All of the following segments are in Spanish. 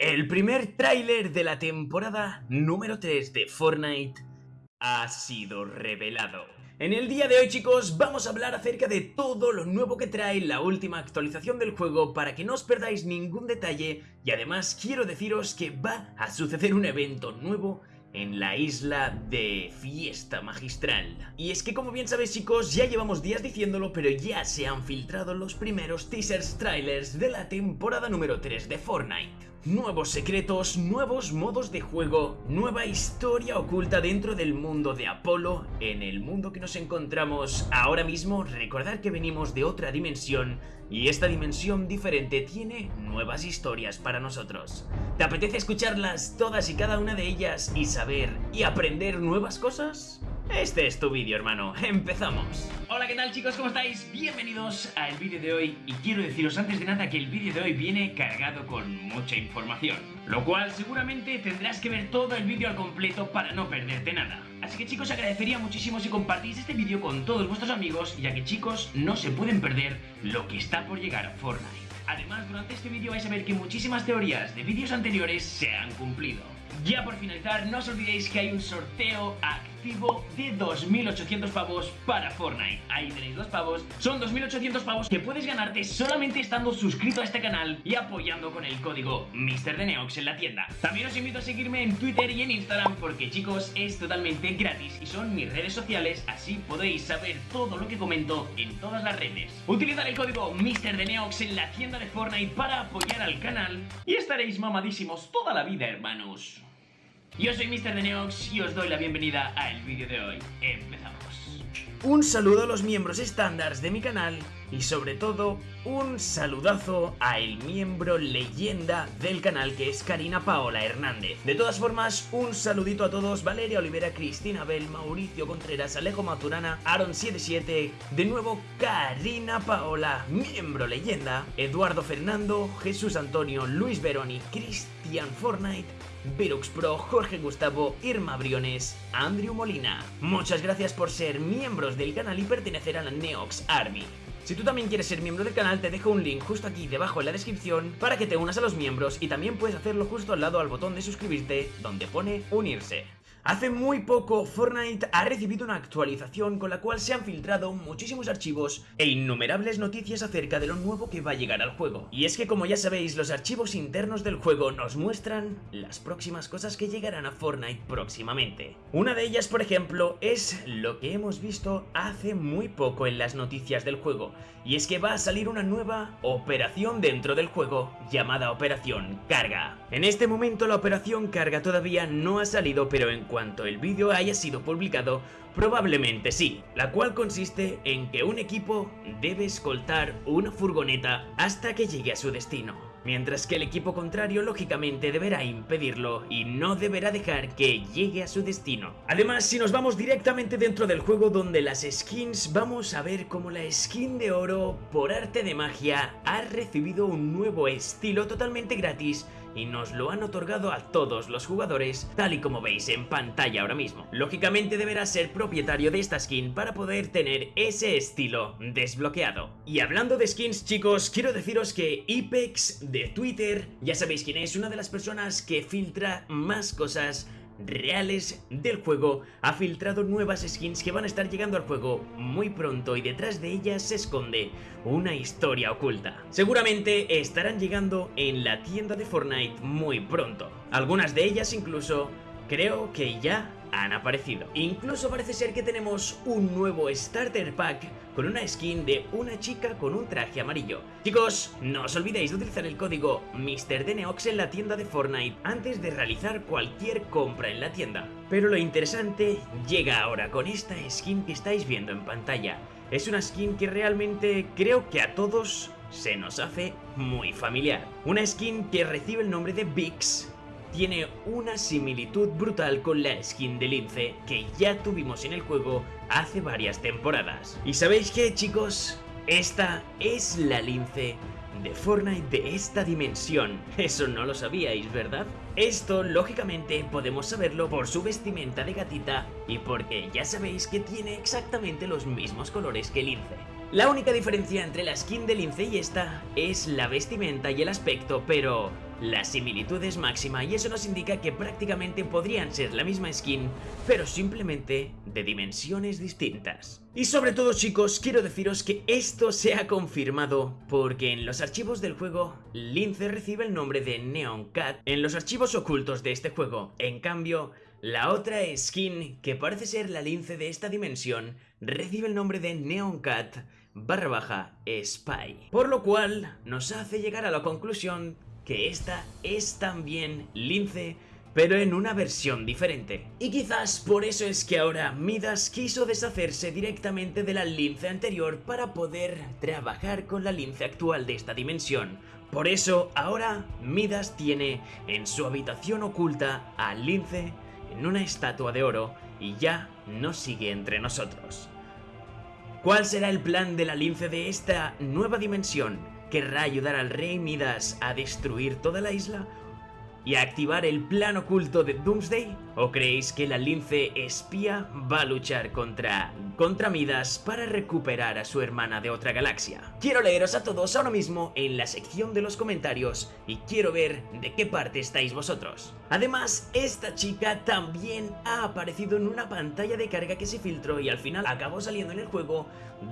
El primer tráiler de la temporada número 3 de Fortnite ha sido revelado. En el día de hoy chicos vamos a hablar acerca de todo lo nuevo que trae la última actualización del juego para que no os perdáis ningún detalle y además quiero deciros que va a suceder un evento nuevo en la isla de fiesta magistral. Y es que como bien sabéis chicos, ya llevamos días diciéndolo, pero ya se han filtrado los primeros teasers trailers de la temporada número 3 de Fortnite. Nuevos secretos, nuevos modos de juego, nueva historia oculta dentro del mundo de Apolo, en el mundo que nos encontramos ahora mismo, recordar que venimos de otra dimensión y esta dimensión diferente tiene nuevas historias para nosotros. ¿Te apetece escucharlas todas y cada una de ellas y saber y aprender nuevas cosas? Este es tu vídeo, hermano. ¡Empezamos! Hola, ¿qué tal, chicos? ¿Cómo estáis? Bienvenidos al vídeo de hoy. Y quiero deciros antes de nada que el vídeo de hoy viene cargado con mucha información. Lo cual seguramente tendrás que ver todo el vídeo al completo para no perderte nada. Así que, chicos, agradecería muchísimo si compartís este vídeo con todos vuestros amigos, ya que, chicos, no se pueden perder lo que está por llegar a Fortnite. Además, durante este vídeo vais a ver que muchísimas teorías de vídeos anteriores se han cumplido. Ya por finalizar, no os olvidéis que hay un sorteo activo de 2.800 pavos para Fortnite. Ahí tenéis dos pavos. Son 2.800 pavos que puedes ganarte solamente estando suscrito a este canal y apoyando con el código MrDeneox en la tienda. También os invito a seguirme en Twitter y en Instagram porque chicos es totalmente gratis y son mis redes sociales, así podéis saber todo lo que comento en todas las redes. Utilizar el código MrDeneox en la tienda de Fortnite para apoyar al canal y estaréis mamadísimos toda la vida, hermanos. Yo soy Mr. Neox y os doy la bienvenida al vídeo de hoy. Empezamos. Un saludo a los miembros estándares de mi canal y sobre todo un saludazo a el miembro leyenda del canal que es Karina Paola Hernández. De todas formas, un saludito a todos, Valeria Olivera, Cristina Bell, Mauricio Contreras, Alejo Maturana, Aaron77, de nuevo Karina Paola, miembro leyenda, Eduardo Fernando, Jesús Antonio, Luis Veroni, Cristian Fortnite, Virux Pro, Jorge Gustavo, Irma Briones, Andrew Molina. Muchas gracias por ser miembros del canal y pertenecer a la Neox Army. Si tú también quieres ser miembro del canal, te dejo un link justo aquí debajo en la descripción para que te unas a los miembros y también puedes hacerlo justo al lado al botón de suscribirte donde pone unirse. Hace muy poco Fortnite ha recibido una actualización con la cual se han filtrado muchísimos archivos e innumerables noticias acerca de lo nuevo que va a llegar al juego. Y es que como ya sabéis, los archivos internos del juego nos muestran las próximas cosas que llegarán a Fortnite próximamente. Una de ellas, por ejemplo, es lo que hemos visto hace muy poco en las noticias del juego, y es que va a salir una nueva operación dentro del juego llamada Operación Carga. En este momento la Operación Carga todavía no ha salido, pero en cuanto el vídeo haya sido publicado, probablemente sí, la cual consiste en que un equipo debe escoltar una furgoneta hasta que llegue a su destino. Mientras que el equipo contrario lógicamente deberá impedirlo y no deberá dejar que llegue a su destino. Además, si nos vamos directamente dentro del juego donde las skins, vamos a ver cómo la skin de oro, por arte de magia, ha recibido un nuevo estilo totalmente gratis y nos lo han otorgado a todos los jugadores tal y como veis en pantalla ahora mismo. Lógicamente deberá ser propietario de esta skin para poder tener ese estilo desbloqueado. Y hablando de skins chicos, quiero deciros que Ipex de Twitter, ya sabéis quién es, una de las personas que filtra más cosas reales del juego ha filtrado nuevas skins que van a estar llegando al juego muy pronto y detrás de ellas se esconde una historia oculta. Seguramente estarán llegando en la tienda de Fortnite muy pronto. Algunas de ellas incluso creo que ya han aparecido. Incluso parece ser que tenemos un nuevo Starter Pack con una skin de una chica con un traje amarillo. Chicos, no os olvidéis de utilizar el código MrDeneox en la tienda de Fortnite antes de realizar cualquier compra en la tienda. Pero lo interesante llega ahora con esta skin que estáis viendo en pantalla. Es una skin que realmente creo que a todos se nos hace muy familiar. Una skin que recibe el nombre de Vix tiene una similitud brutal con la skin de Lince que ya tuvimos en el juego hace varias temporadas. ¿Y sabéis qué chicos? Esta es la Lince de Fortnite de esta dimensión. Eso no lo sabíais, ¿verdad? Esto, lógicamente, podemos saberlo por su vestimenta de gatita y porque ya sabéis que tiene exactamente los mismos colores que Lince. La única diferencia entre la skin de Lince y esta es la vestimenta y el aspecto, pero la similitud es máxima y eso nos indica que prácticamente podrían ser la misma skin, pero simplemente de dimensiones distintas. Y sobre todo chicos, quiero deciros que esto se ha confirmado porque en los archivos del juego, Lince recibe el nombre de Neon Cat en los archivos ocultos de este juego. En cambio, la otra skin, que parece ser la lince de esta dimensión, recibe el nombre de Neon Cat barra baja Spy. Por lo cual nos hace llegar a la conclusión que esta es también lince pero en una versión diferente. Y quizás por eso es que ahora Midas quiso deshacerse directamente de la lince anterior para poder trabajar con la lince actual de esta dimensión. Por eso ahora Midas tiene en su habitación oculta a lince en una estatua de oro y ya no sigue entre nosotros. ¿Cuál será el plan de la lince de esta nueva dimensión? ¿Querrá ayudar al rey Midas a destruir toda la isla? ¿Y a activar el plan oculto de Doomsday? ¿O creéis que la lince espía va a luchar contra, contra Midas para recuperar a su hermana de otra galaxia? Quiero leeros a todos ahora mismo en la sección de los comentarios y quiero ver de qué parte estáis vosotros. Además, esta chica también ha aparecido en una pantalla de carga que se filtró y al final acabó saliendo en el juego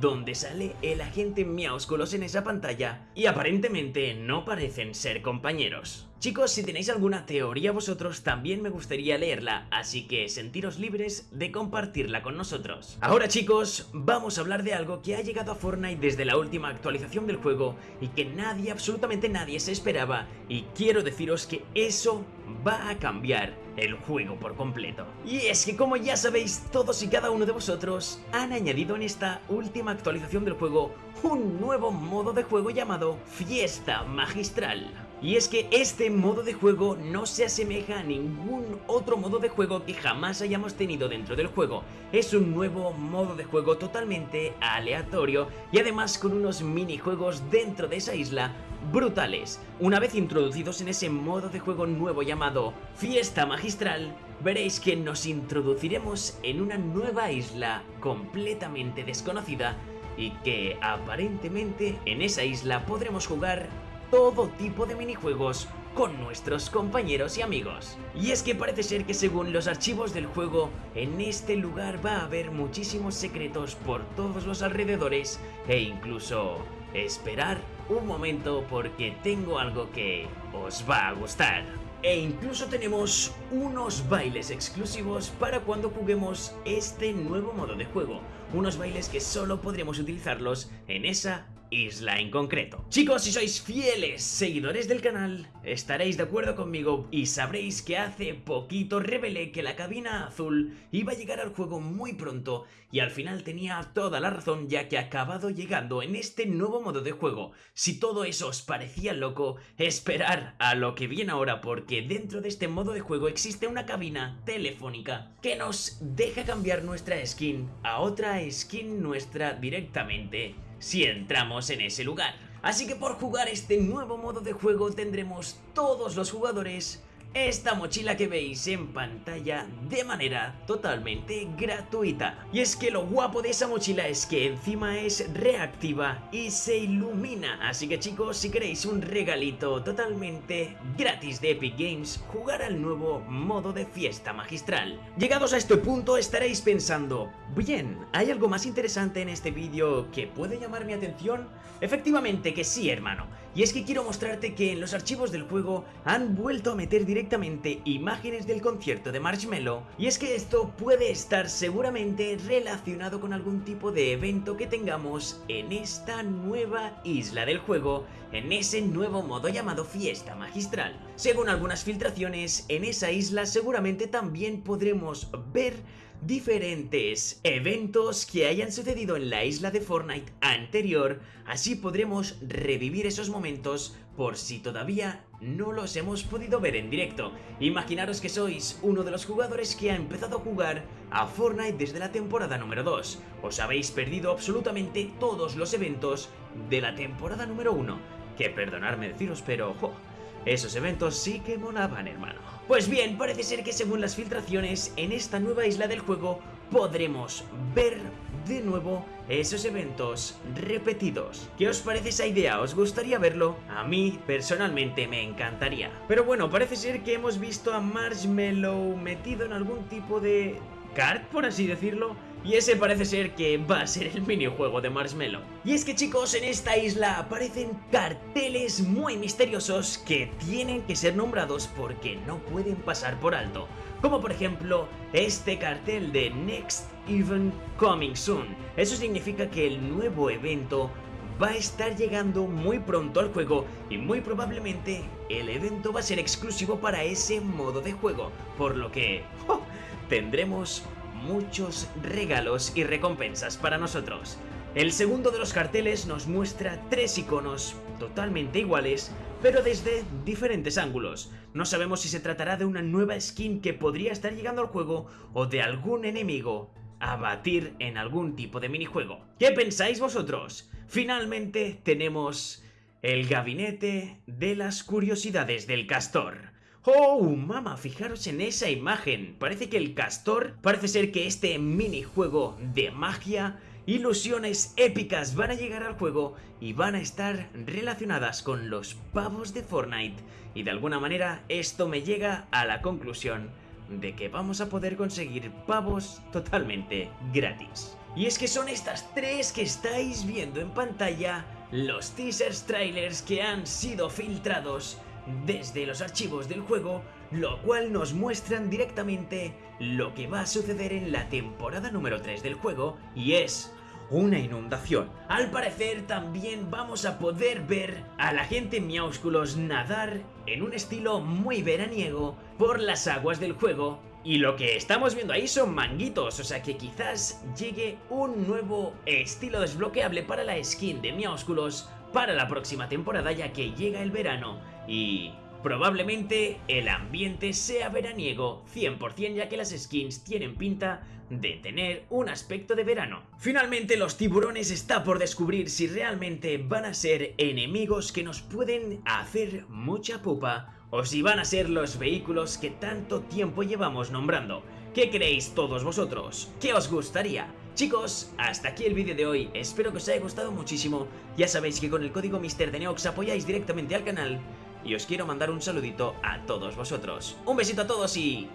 donde sale el agente Miausculos en esa pantalla y aparentemente no parecen ser compañeros. Chicos, si tenéis alguna teoría vosotros también me gustaría leerla, así que sentiros libres de compartirla con nosotros. Ahora chicos, vamos a hablar de algo que ha llegado a Fortnite desde la última actualización del juego y que nadie, absolutamente nadie se esperaba y quiero deciros que eso va a cambiar el juego por completo. Y es que como ya sabéis, todos y cada uno de vosotros han añadido en esta última actualización del juego un nuevo modo de juego llamado Fiesta Magistral. Y es que este modo de juego no se asemeja a ningún otro modo de juego que jamás hayamos tenido dentro del juego. Es un nuevo modo de juego totalmente aleatorio y además con unos minijuegos dentro de esa isla brutales. Una vez introducidos en ese modo de juego nuevo llamado Fiesta Magistral, veréis que nos introduciremos en una nueva isla completamente desconocida y que aparentemente en esa isla podremos jugar todo tipo de minijuegos con nuestros compañeros y amigos. Y es que parece ser que según los archivos del juego, en este lugar va a haber muchísimos secretos por todos los alrededores e incluso esperar un momento porque tengo algo que os va a gustar. E incluso tenemos unos bailes exclusivos para cuando juguemos este nuevo modo de juego. Unos bailes que solo podremos utilizarlos en esa isla en concreto. Chicos, si sois fieles seguidores del canal, estaréis de acuerdo conmigo y sabréis que hace poquito revelé que la cabina azul iba a llegar al juego muy pronto y al final tenía toda la razón ya que ha acabado llegando en este nuevo modo de juego. Si todo eso os parecía loco, esperar a lo que viene ahora porque dentro de este modo de juego existe una cabina telefónica que nos deja cambiar nuestra skin a otra skin nuestra directamente si entramos en ese lugar. Así que por jugar este nuevo modo de juego tendremos todos los jugadores esta mochila que veis en pantalla de manera totalmente gratuita. Y es que lo guapo de esa mochila es que encima es reactiva y se ilumina. Así que chicos, si queréis un regalito totalmente gratis de Epic Games, jugar al nuevo modo de fiesta magistral. Llegados a este punto estaréis pensando, bien, ¿hay algo más interesante en este vídeo que puede llamar mi atención? Efectivamente que sí, hermano. Y es que quiero mostrarte que en los archivos del juego han vuelto a meter directamente imágenes del concierto de Marshmello y es que esto puede estar seguramente relacionado con algún tipo de evento que tengamos en esta nueva isla del juego, en ese nuevo modo llamado Fiesta Magistral. Según algunas filtraciones, en esa isla seguramente también podremos ver diferentes eventos que hayan sucedido en la isla de Fortnite anterior, así podremos revivir esos momentos por si todavía no los hemos podido ver en directo. Imaginaros que sois uno de los jugadores que ha empezado a jugar a Fortnite desde la temporada número 2. Os habéis perdido absolutamente todos los eventos de la temporada número 1. Que perdonadme deciros, pero... Esos eventos sí que molaban, hermano. Pues bien, parece ser que según las filtraciones, en esta nueva isla del juego podremos ver de nuevo esos eventos repetidos. ¿Qué os parece esa idea? ¿Os gustaría verlo? A mí personalmente me encantaría. Pero bueno, parece ser que hemos visto a Marshmallow metido en algún tipo de kart, por así decirlo. Y ese parece ser que va a ser el minijuego de Marshmallow. Y es que chicos, en esta isla aparecen carteles muy misteriosos que tienen que ser nombrados porque no pueden pasar por alto. Como por ejemplo, este cartel de Next Event Coming Soon. Eso significa que el nuevo evento va a estar llegando muy pronto al juego y muy probablemente el evento va a ser exclusivo para ese modo de juego, por lo que ¡oh! tendremos muchos regalos y recompensas para nosotros. El segundo de los carteles nos muestra tres iconos totalmente iguales, pero desde diferentes ángulos. No sabemos si se tratará de una nueva skin que podría estar llegando al juego o de algún enemigo a batir en algún tipo de minijuego. ¿Qué pensáis vosotros? Finalmente tenemos el gabinete de las curiosidades del castor. ¡Oh, mama! Fijaros en esa imagen. Parece que el castor, parece ser que este minijuego de magia, ilusiones épicas van a llegar al juego y van a estar relacionadas con los pavos de Fortnite. Y de alguna manera esto me llega a la conclusión de que vamos a poder conseguir pavos totalmente gratis. Y es que son estas tres que estáis viendo en pantalla los teasers trailers que han sido filtrados desde los archivos del juego, lo cual nos muestran directamente lo que va a suceder en la temporada número 3 del juego y es una inundación. Al parecer también vamos a poder ver a la gente Miaúsculos nadar en un estilo muy veraniego por las aguas del juego y lo que estamos viendo ahí son manguitos, o sea que quizás llegue un nuevo estilo desbloqueable para la skin de Miaúsculos para la próxima temporada ya que llega el verano y probablemente el ambiente sea veraniego 100% ya que las skins tienen pinta de tener un aspecto de verano. Finalmente los tiburones está por descubrir si realmente van a ser enemigos que nos pueden hacer mucha pupa o si van a ser los vehículos que tanto tiempo llevamos nombrando. ¿Qué creéis todos vosotros? ¿Qué os gustaría? Chicos, hasta aquí el vídeo de hoy, espero que os haya gustado muchísimo, ya sabéis que con el código MrDeneox apoyáis directamente al canal y os quiero mandar un saludito a todos vosotros. Un besito a todos y